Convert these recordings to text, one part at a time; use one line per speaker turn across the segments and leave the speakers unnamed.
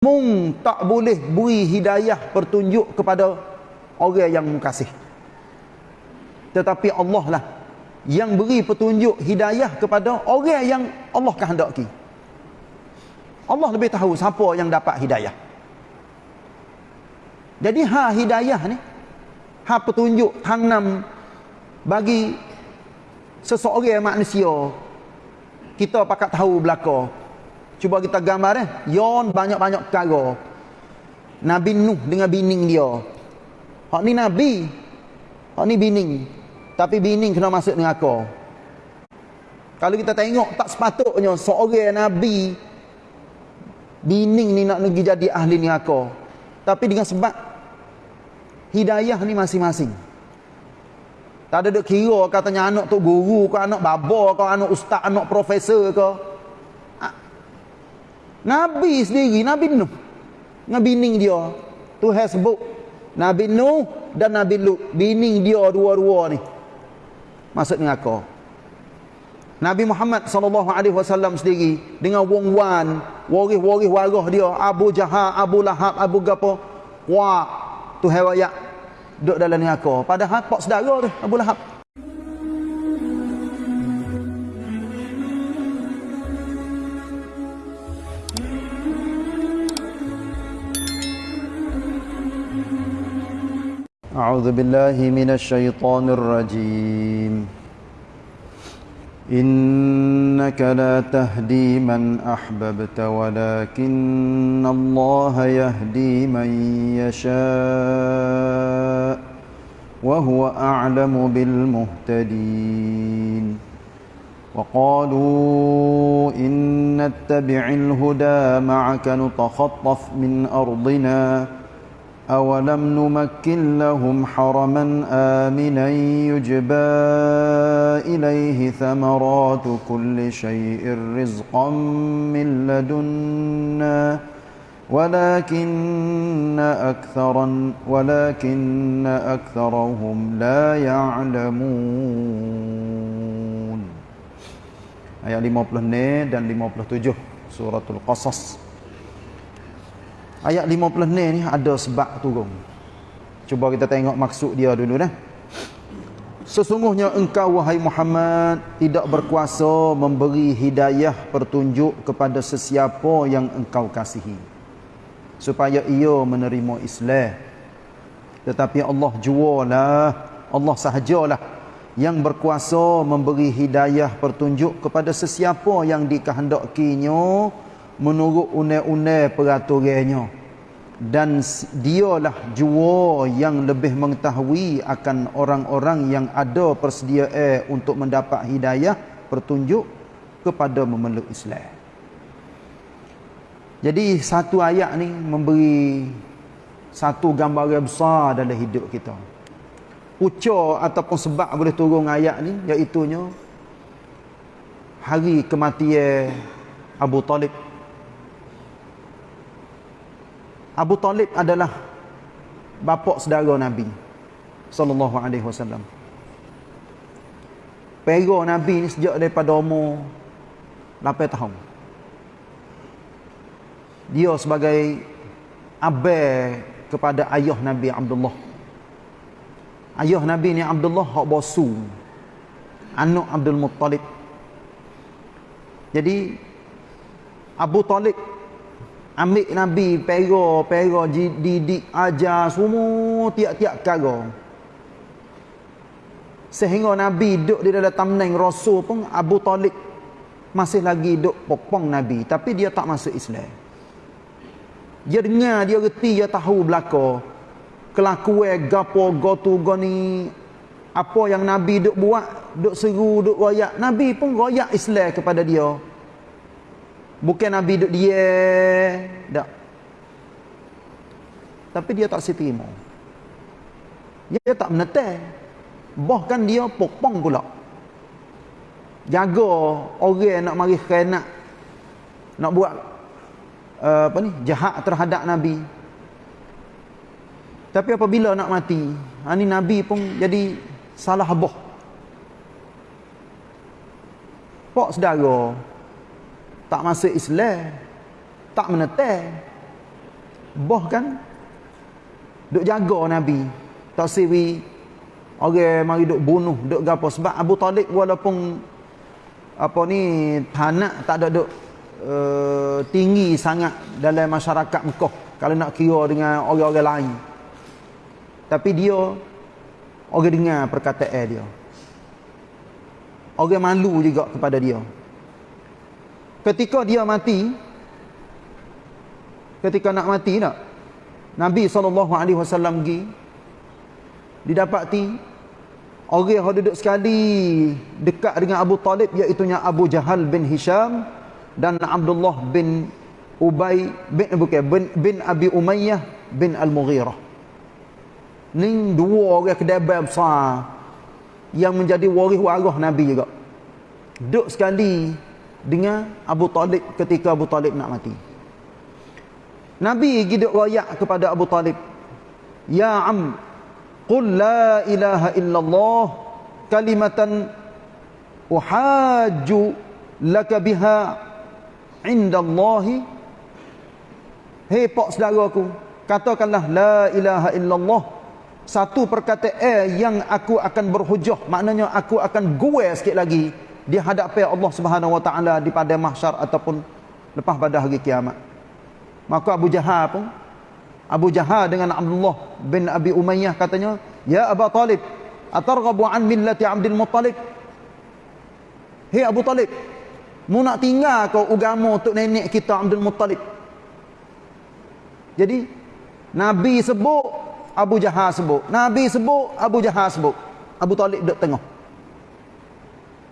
mung tak boleh beri hidayah pertunjuk kepada orang yang mengkasih. Tetapi Allah lah yang beri petunjuk hidayah kepada orang yang Allah kehendaki. Allah lebih tahu siapa yang dapat hidayah. Jadi ha hidayah ni ha petunjuk tanam bagi seseorang manusia kita pakat tahu belaka Cuba kita gambar eh. Yon banyak-banyak perkara. Nabi Nuh dengan bining dia. Hak ni Nabi. Hak ni bining. Tapi bining kena masuk dengan aku. Kalau kita tengok tak sepatutnya seorang Nabi bining ni nak pergi jadi ahli ni aku. Tapi dengan sebab hidayah ni masing-masing. Tak ada dek kira katanya anak tu guru ke anak baba ke anak ustaz anak profesor ke. Nabi sendiri, Nabi Nuh. Dengan bining dia. Tuhan sebut. Nabi Nuh dan Nabi Lut. Bining dia dua-dua ni. Maksud dengan aku. Nabi Muhammad SAW sendiri. Dengan wong wan. Waris-waris warah dia. Abu Jahal, Abu Lahab, Abu Gapo. Wah. Tuhan rakyat. Duduk dalam ni aku. Padahal pak sedara tu. Abu Lahab. أعوذ بالله من الشيطان الرجيم. إنك لا تهدي من أحببت ولكن الله يهدي من يشاء وهو أعلم بالمهتدين. وقالوا إن نتبع الهدى معك نتخطف من أرضنا. أولم نمكن لهم حرما آمنا يجبى إليه ثمرات كل شيء رزقا من لدنا ولكن أكثرا ولكن أكثرهم لا يعلمون. Ayat 50 dan 57 suratul Qasas. Ayat 50 ni ada sebab turun. Cuba kita tengok maksud dia dulu dah. Sesungguhnya engkau wahai Muhammad tidak berkuasa memberi hidayah pertunjuk kepada sesiapa yang engkau kasihi supaya ia menerima Islam. Tetapi Allah jualah, Allah sahajalah yang berkuasa memberi hidayah pertunjuk kepada sesiapa yang dikehendakinya menurut une-une peraturannya dan dialah jua yang lebih mengetahui akan orang-orang yang ada persediaan untuk mendapat hidayah pertunjuk kepada memeluk Islam. Jadi satu ayat ni memberi satu gambaran besar dalam hidup kita. Ucap ataupun sebab boleh turun ayat ni iaitu hari kematian Abu Talib Abu Talib adalah bapa saudara Nabi sallallahu alaihi wasallam. Pero Nabi ni sejak daripada umur 8 tahun. Dia sebagai abang kepada ayah Nabi Abdullah. Ayah Nabi ni Abdullah hak bosu. Anak Abdul Muttalib. Jadi Abu Talib ambil Nabi pera pera didik ajar semua tiap-tiap perkara. Sehingga Nabi duduk di dalam tamneng Rasul pun Abu Talib masih lagi duduk popong Nabi tapi dia tak masuk Islam. Dia dengar dia reti dia tahu belaka. Kelakuan gapo gotu goni apa yang Nabi duk buat duk seru duk royak. Nabi pun royak Islam kepada dia Bukan Nabi duduk dia. Tak. Tapi dia tak seterima. Dia tak menetai. Bahkan dia pokpong pula. Jaga orang nak mari khainat. Nak buat uh, apa ni jahat terhadap Nabi. Tapi apabila nak mati, ha, ni Nabi pun jadi salah boh. Pak saudara, tak masuk Islam. Tak menetai boh kan? Duk jaga nabi. Tak siwi orang mari duk bunuh duk gapo. Sebab Abu Talib walaupun apa ni tanak tak ada duk uh, tinggi sangat dalam masyarakat Mekah. Kalau nak kira dengan orang-orang lain. Tapi dia orang dengar perkataan dia. Orang malu juga kepada dia ketika dia mati ketika nak mati nak Nabi SAW pergi didapati orang yang duduk sekali dekat dengan Abu Talib iaitu Abu Jahal bin Hisham dan Abdullah bin Ubay bin bukan bin, bin Abi Umayyah bin Al-Mughirah. Ni dua orang kedebai besar yang menjadi waris waris Nabi juga. Duduk sekali dengan Abu Talib ketika Abu Talib nak mati. Nabi gidik royak kepada Abu Talib. Ya am Qul la ilaha illallah Kalimatan Uhaju Laka biha Indallahi. Hei pak saudaraku Katakanlah la ilaha illallah. Satu perkataan yang aku akan berhujah Maknanya aku akan gue sikit lagi di hadapan Allah Subhanahu Wa Taala di pada mahsyar ataupun lepas pada hari kiamat. Maka Abu Jahal pun Abu Jahal dengan Abdullah bin Abi Umayyah katanya, "Ya Abu Talib, atarghabu an millati Abdul Muttalib?" Hei Abu Talib, mu nak tinggal kau agama untuk nenek kita Abdul Muttalib? Jadi Nabi sebut, Abu Jahal sebut. Nabi sebut, Abu Jahal sebut. Abu Talib duduk tengah.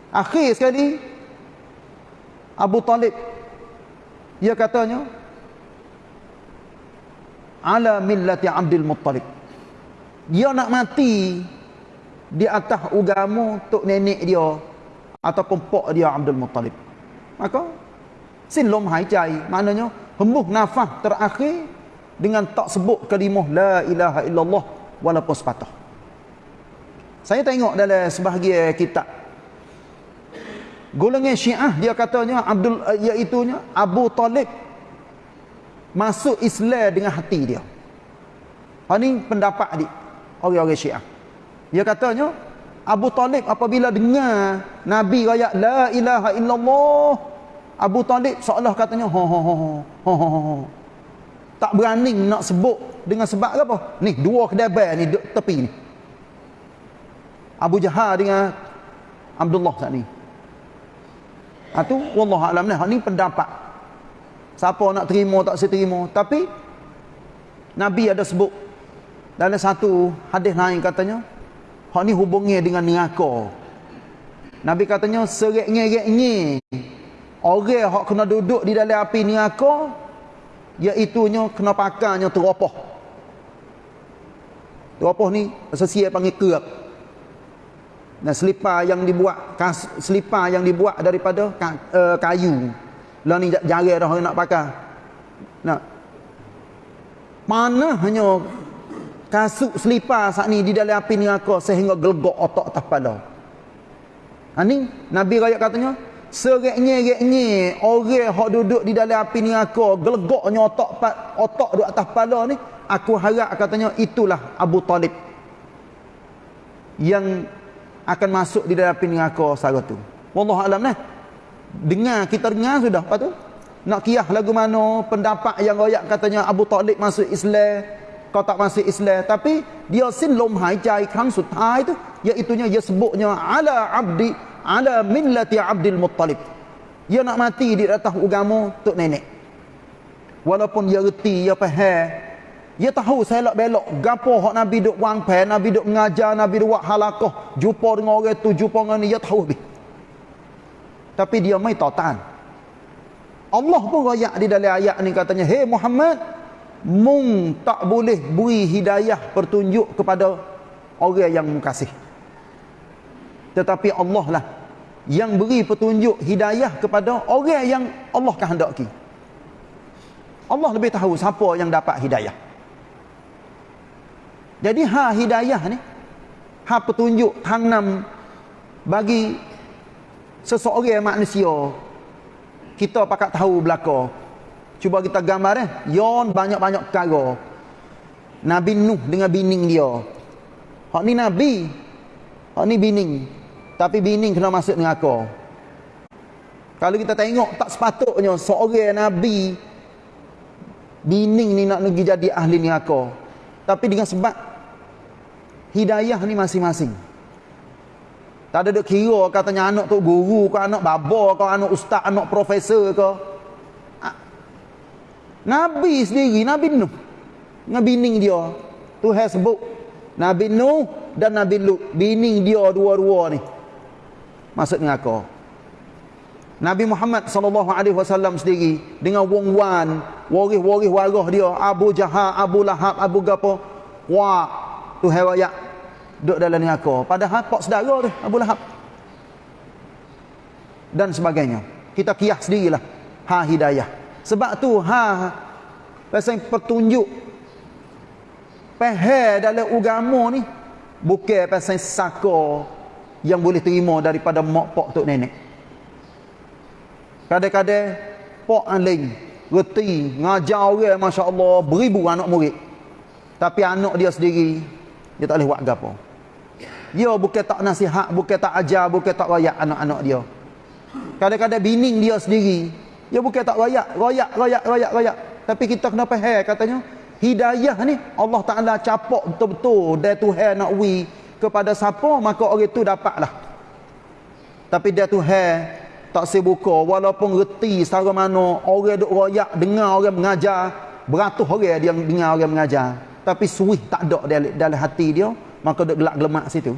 Akhir sekali Abu Talib dia katanya ala millati Abdul Muttalib. Dia nak mati di atas agama tok nenek dia ataupun pak dia Abdul Muttalib. Maka silom hai cai maknanya hembus nafas terakhir dengan tak sebut kalimah la ilaha illallah walaupun sepatah. Saya tengok dalam sebahagian kitab golongan Syiah dia katanya Abdul iaitu Abu Talib masuk Islam dengan hati dia. Ha ni pendapat dia orang-orang Syiah. Dia katanya Abu Talib apabila dengar Nabi raya la ilaha illallah Abu Talib seolah katanya ho ho ho ho ho ho. Tak berani nak sebut dengan sebab apa? Ni dua kedabai ni tepi ni. Abu Jahal dengan Abdullah saat ni. Ha tu wallahu alam. Ha ni pendapat. Siapa nak terima tak seterima. Tapi Nabi ada sebut dalam satu hadis lain katanya, hak ni hubungnya dengan neraka. Nabi katanya serik-ngerik-nge orang hak kena duduk di dalam api neraka iaitu nya kena pakarnya teropoh. Teropoh ni sesia panggil kerak. Nah, selipar yang dibuat selipar yang dibuat daripada uh, kayu. Lah ni jari dah nak pakai. Nah. Mana hanya kasut selipar saat ni di dalam api neraka sehingga gelegok otak atas. Ha ni Nabi raya katanya sereknya-reknya orang hok duduk di dalam api neraka gelegoknya otak otak duduk atas kepala ni aku harap katanya itulah Abu Talib yang akan masuk di dalam neraka sara tu. Wallahu alam nah. Dengar kita dengar sudah apa tu? Nak kiyah lagu mana pendapat yang royak katanya Abu Talib masuk Islam, kau tak masuk Islam, tapi dia sin lom hai cai kang sutai tu iaitu nya dia sebutnya ala abdi ala millati Abdul Muttalib. Dia nak mati di atas agama tok nenek. Walaupun dia reti, dia faham dia tahu selok belok gapo hak Nabi duk wang pe, Nabi duk mengajar, Nabi duk halakah, jumpa dengan orang tu, jumpa dengan ni, dia tahu lebih. Tapi dia mai tatan. Allah pun royak di dalam ayat ni katanya, "Hey Muhammad, mung tak boleh beri hidayah pertunjuk kepada orang yang mukasih. Tetapi Allah lah yang beri petunjuk hidayah kepada orang yang Allah kehendaki. Allah lebih tahu siapa yang dapat hidayah. Jadi ha hidayah ni ha petunjuk tanam bagi seseorang manusia kita pakat tahu belaka Cuba kita gambar eh. Yon banyak-banyak perkara. Nabi Nuh dengan bining dia. Hak ni Nabi. Hak ni bining. Tapi bining kena masuk dengan aku. Kalau kita tengok tak sepatutnya seorang Nabi bining ni nak pergi jadi ahli ni aku. Tapi dengan sebab hidayah ni masing-masing. Tak ada duk kira katanya anak tu guru ke anak baba ke anak ustaz anak profesor ke. Nabi sendiri, Nabi Nuh. Dengan bining dia. Tuhan sebut. Nabi Nuh dan Nabi Lut. Bining dia dua-dua ni. Maksud dengan aku. Nabi Muhammad SAW sendiri. Dengan wong wan. Waris-waris warah dia. Abu Jahal, Abu Lahab, Abu Gapo. Wah. Tuhan rakyat. Duduk dalam ni aku. Padahal pak sedara tu. Abu Lahab. Dan sebagainya. Kita kias sendirilah. Ha hidayah. Sebab tu ha pasal petunjuk pehe dalam agama ni bukan pasal saka yang boleh terima daripada mak pak tok nenek. Kadang-kadang pak aling reti ngajar orang masya-Allah beribu anak murid. Tapi anak dia sendiri dia tak boleh buat gapo. Dia bukan tak nasihat, bukan tak ajar, bukan tak rayak anak-anak dia. Kadang-kadang bining dia sendiri dia bukan tak rayak, rayak, rayak, rayak, rayak. Tapi kita kena faham katanya, hidayah ni Allah Taala capak betul-betul dia Tuhan nak wi kepada siapa maka orang itu dapatlah. Tapi dia Tuhan tak sebuka walaupun reti secara mana orang duk rayak dengar orang mengajar, beratus orang dia dengar orang mengajar. Tapi suih tak ada dalam, dalam hati dia, maka duk gelak gelemak situ.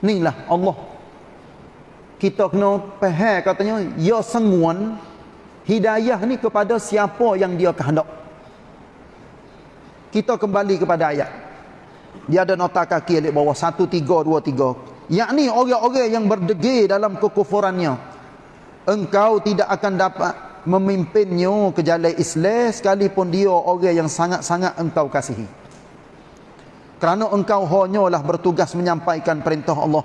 Inilah Allah. Kita kena faham katanya ya senguan hidayah ni kepada siapa yang dia kehendak. Kita kembali kepada ayat. Dia ada nota kaki di bawah 1323 yakni orang-orang yang berdegil dalam kekufurannya. Engkau tidak akan dapat memimpinnya ke jalan Islam sekalipun dia orang yang sangat-sangat engkau kasihi kerana engkau hanyalah bertugas menyampaikan perintah Allah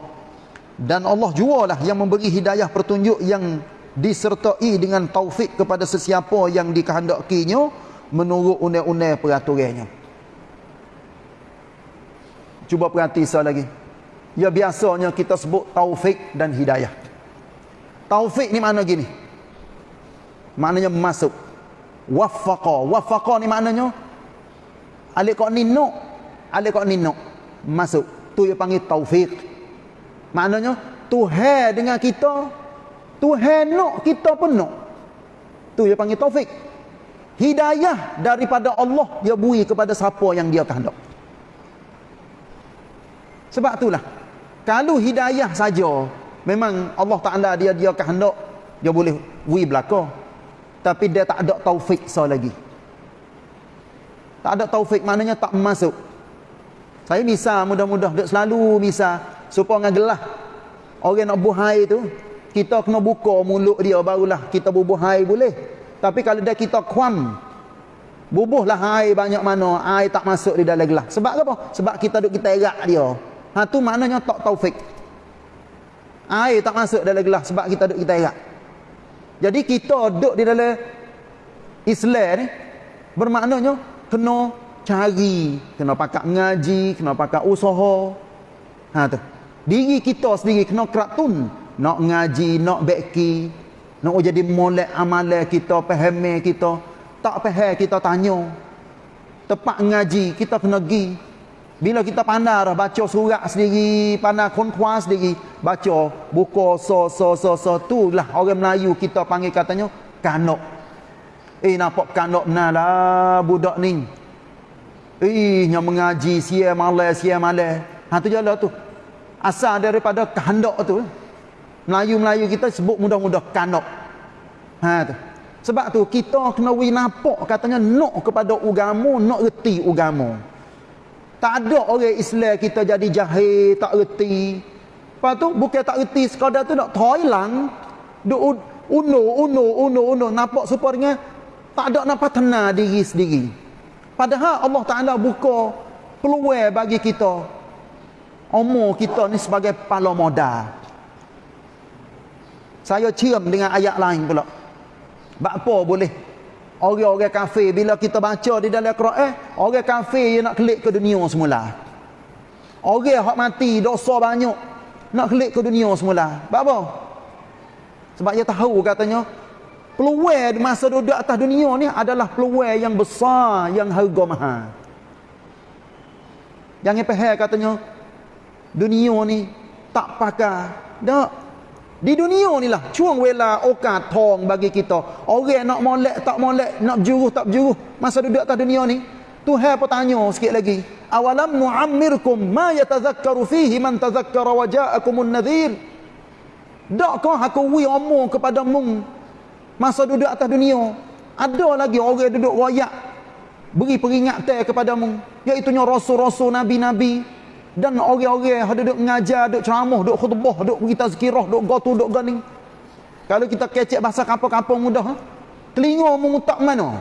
dan Allah jualah yang memberi hidayah pertunjuk yang disertai dengan taufik kepada sesiapa yang dikehendakinya menurut undang-undang peraturannya. Cuba perhati sekali lagi. Ya biasanya kita sebut taufik dan hidayah. Taufik ni makna gini. Maknanya masuk. Wafaqa. Wafaqa ni maknanya alik kok ninuk. Alik kok ninuk. Masuk. Tu yang panggil taufik. Maknanya Tuhan dengan kita Tuhan nak kita pun nak Tu dia panggil taufik Hidayah daripada Allah Dia beri kepada siapa yang dia kehendak Sebab itulah Kalau hidayah saja Memang Allah Ta'ala dia dia kehendak Dia boleh beri belakang Tapi dia tak ada taufik so lagi. Tak ada taufik maknanya tak masuk. Saya misal mudah-mudah Selalu misal supaya dengan gelah. Orang nak buh air tu kita kena buka mulut dia barulah kita bubuh air boleh. Tapi kalau dia kita kuam bubuhlah air banyak mana air tak masuk di dalam gelas sebab apa? Sebab kita duk kita erak dia. Ha tu maknanya tak taufik. Air tak masuk dalam gelas sebab kita duk kita erak jadi kita duk di dalam Islam ni bermaknanya kena cari kena pakai ngaji kena pakai usaha ha tu Diri kita sendiri kena keratun. Nak ngaji, nak beki. Nak jadi molek amalan kita, pahami kita. Tak faham kita tanya. Tepat ngaji, kita kena pergi. Bila kita pandai baca surat sendiri, pandai konkuas sendiri. Baca, buka, so, so, so, so. Tu lah orang Melayu kita panggil katanya, kanok. Eh, nampak kanok lah budak ni. Eh, yang mengaji, siya malam, siya malam. Ha, tu jalan tu asal daripada kehendak tu Melayu-Melayu kita sebut mudah-mudah kanok ha tu sebab tu kita kena wi nampak katanya nak kepada agama nak reti agama tak ada orang Islam kita jadi jahil tak reti. Lepas tu bukan tak reti sekadar tu nak toilang duk uno uno uno uno nampak supaya tak ada nak patena diri sendiri. Padahal Allah Taala buka peluang bagi kita. Umur kita ni sebagai pala modal. Saya cium dengan ayat lain pula. Bak apa boleh Orang-orang kafir bila kita baca di dalam Quran, orang kafir yang nak kelik ke dunia semula. Orang hak mati dosa banyak nak kelik ke dunia semula. Sebab apa? Sebab dia tahu katanya peluang masa duduk atas dunia ni adalah peluang yang besar yang harga mahal. Jangan faham katanya dunia ni tak pakai. Tak. Di dunia ni lah cuang wela okat tong bagi kita. Orang nak molek tak molek, nak berjuruh tak berjuruh masa duduk atas dunia ni. Tuhan bertanya sikit lagi. Awalam nu'ammirkum ma yatazakkaru fihi man tazakkara wa ja'akumun nadhir. Dakkah aku wi omong kepada mung masa duduk atas dunia. Ada lagi orang duduk royak beri peringatan kepada mung iaitu rasul-rasul nabi-nabi dan orang-orang yang duduk mengajar, duduk ceramah, duduk khutbah, duduk berita zikirah, duduk gotu, duduk ganing. Kalau kita kecek bahasa kampung-kampung mudah, ha? telinga mu tak mana?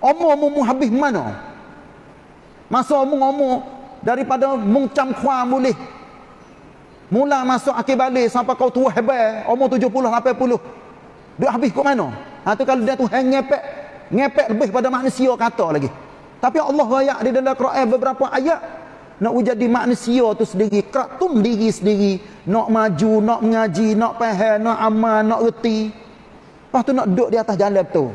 Omong mu habis mana? Masa omong-omong daripada mungcam kuah boleh. Mula masuk akhir balik sampai kau tua hebat, omong 70 80. Duk habis kat mana? Ha tu kalau dia tu hang ngepek, ngepek lebih pada manusia kata lagi. Tapi Allah ayat di dalam Quran beberapa ayat nak jadi manusia tu sendiri kratum diri sendiri. Nak maju nak mengaji nak faham nak amal nak reti. Lepas tu nak duduk di atas jalan tu.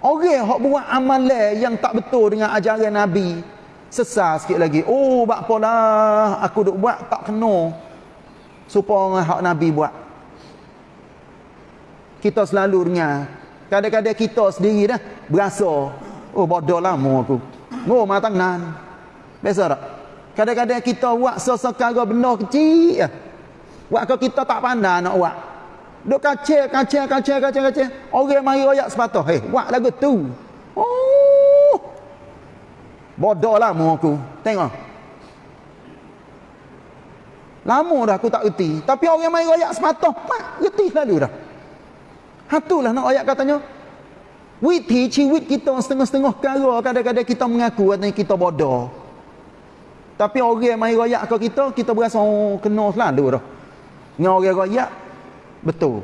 Orang hok buat amalan yang tak betul dengan ajaran nabi sesat sikit lagi. Oh bak apalah aku duk buat tak kena. Supaya hak nabi buat. Kita selalu dengar. Kadang-kadang kita sendiri dah berasa oh bodoh lama aku Oh, matang nan. Biasa tak? Kadang-kadang kita buat sesekara benda kecil. Buat kalau kita tak pandai nak buat. Duk kacil, kacil, kacil, kacil, kacil. Orang mari royak sepatah. Hei, buat lagu tu. Oh. Bodoh lah mu aku. Tengok. Lama dah aku tak reti. Tapi orang mari royak sepatah. Mak, reti lalu dah. Hatulah nak royak katanya. Witi ciwit kita setengah-setengah kara kadang-kadang kita mengaku katanya kita bodoh. Tapi orang yang main royak ke kita, kita berasa oh, kena selalu dah. Dengan orang royak, betul.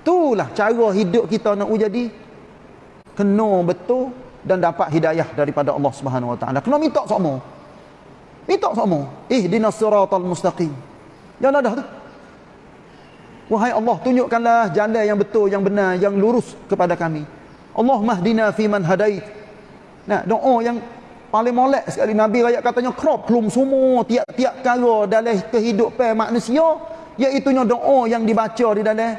Itulah cara hidup kita nak jadi kena betul dan dapat hidayah daripada Allah Subhanahu Wa Taala. Kena minta sama. Minta sama. Ihdinas siratal mustaqim. Jangan ada tu. Wahai Allah, tunjukkanlah jalan yang betul, yang benar, yang lurus kepada kami. Allah mahdina fi man hadait. Nah, doa yang paling molek sekali Nabi raya katanya crop klum semua tiap-tiap kala dalam kehidupan manusia iaitu doa yang dibaca di dalam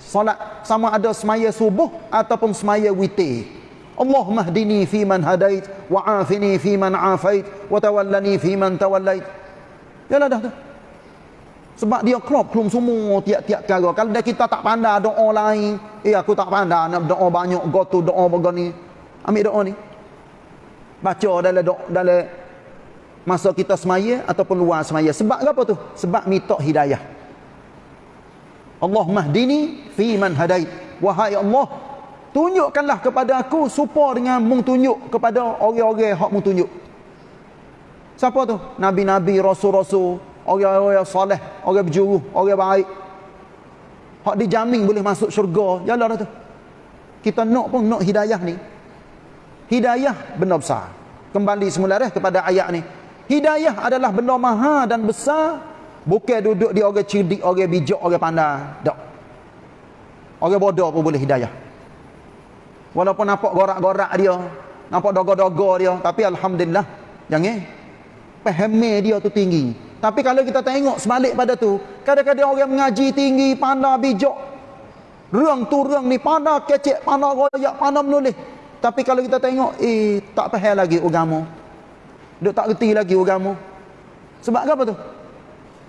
solat sama ada semaya subuh ataupun semaya witir. Allah mahdini fi man hadait wa afini fi man afait wa tawallani fi man tawallait. Yalah dah tu. Sebab dia crop klum semua tiap-tiap kala. Kalau dah kita tak pandai doa lain, eh aku tak pandai nak doa banyak, go to doa begini. Ambil doa ni. Baca dalam doa dalam masa kita semaya ataupun luar semaya. Sebab apa tu? Sebab minta hidayah. Allah mahdini fi man hadait. Wahai Allah, tunjukkanlah kepada aku supaya dengan mung tunjuk kepada orang-orang hak mung tunjuk. Siapa tu? Nabi-nabi, rasul-rasul, orang-orang soleh, orang berjuru, orang baik. Hak dijamin boleh masuk syurga. Jalan tu. Kita nak pun nak hidayah ni. Hidayah benda besar. Kembali semula dah kepada ayat ni. Hidayah adalah benda mahal dan besar. Bukan duduk di orang cerdik, orang bijak, orang pandai. Tak. Orang bodoh pun boleh hidayah. Walaupun nampak gorak-gorak dia. Nampak dogo-dogo dia. Tapi Alhamdulillah. Jangan. Pahami dia tu tinggi. Tapi kalau kita tengok sebalik pada tu, kadang-kadang orang mengaji tinggi, pandai bijak. Rang tu rang ni pandai kecek, pandai royak, pandai menulis. Tapi kalau kita tengok, eh tak faham lagi agama. Dia tak reti lagi agama. Sebab apa tu?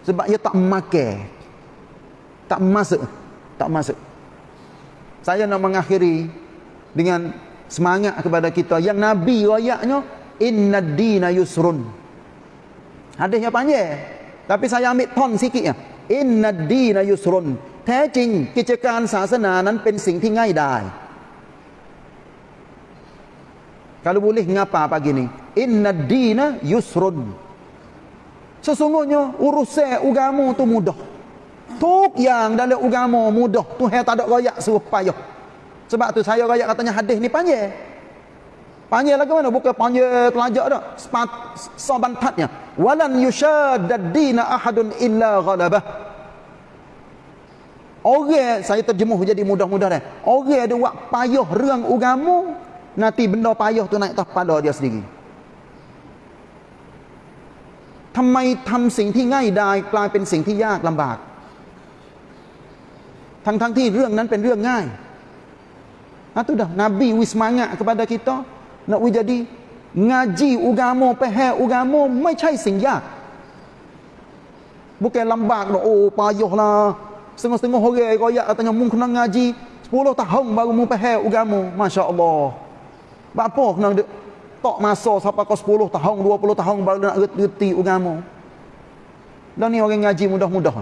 Sebab dia tak makan. Tak masuk. Tak masuk. Saya nak mengakhiri dengan semangat kepada kita. Yang Nabi royaknya, Inna dina yusrun. Hadisnya panjang. Tapi saya ambil ton sikit ya. Inna dina yusrun. แท้จริงกิจการศาสนานั้นเป็นสิ่งที่ง่ายดาย Kalau boleh ngapa pagi ni? Inna dina yusrun. Sesungguhnya urusan agama tu mudah. Tuk yang dalam agama mudah. Tuhan tak ada royak suruh payah. Sebab tu saya rakyat katanya hadis ni panjang. Panjang lagi mana? Bukan panjang telajak dah. Sepat, sabantatnya. Walan yushadad dina ahadun illa ghalabah. Orang, saya terjemuh jadi mudah-mudah dah. Orang ada buat payah rang ugamu, nanti benda payah tu naik atas kepala dia sendiri. ทำไมทำสิ่งที่ง่ายดายกลายเป็นสิ่งที่ยากลำบาก ทั้งทั้งที่เรื่องนั้นเป็นเรื่องง่าย Itu dah Nabi wis semangat kepada kita nak we jadi ngaji agama, faham agama ไม่ใช่สิ่งยาก Bukan lambak dah oh payahlah. Setengah-setengah orang royak katanya mung kena ngaji 10 tahun baru mu faham agama. Masya-Allah. Apa kena tak masa sampai ke 10 tahun, 20 tahun baru nak reti agama. Dan ni orang ngaji mudah-mudah.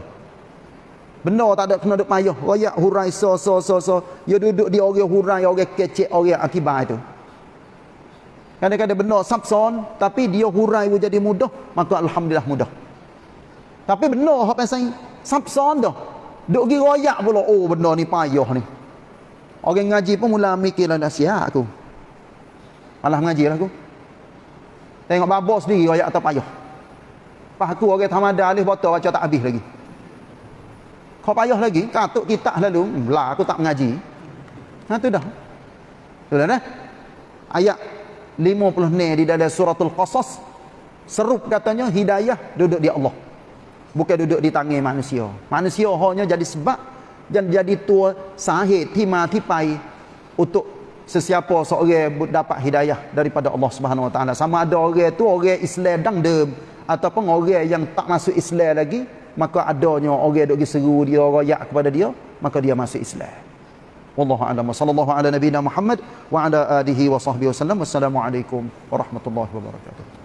Benda tak ada kena duk payah. Royak hurai so so so so. Ya duduk di orang hurai, orang kecek, orang akibat itu. Kadang-kadang benda sabson, tapi dia hurai jadi mudah, maka alhamdulillah mudah. Tapi benda hak pasal sabson dah. Duk gi royak pula, oh benda ni payah ni. Orang ngaji pun mula mikirlah dah aku. Malah mengaji lah aku. Tengok babo sendiri royak atau payah. Pas aku orang tamada alih botol baca tak habis lagi. Kau payah lagi, katuk kita lalu, lah aku tak mengaji. Nah tu dah. Sudah dah. Ayat 50 ni di dalam suratul Qasas serup katanya hidayah duduk di Allah. Bukan duduk di tangan manusia. Manusia hanya jadi sebab dan jadi tua sahih timah tipai untuk sesiapa seorang dapat hidayah daripada Allah Subhanahu Wa Taala sama ada orang tu orang Islam dang dem ataupun orang yang tak masuk Islam lagi maka adanya orang dok seru dia royak kepada dia maka dia masuk Islam wallahu a'lam. Sallallahu ala nabiyina Muhammad wa ala alihi wa sahbihi wasallam wassalamu warahmatullahi wabarakatuh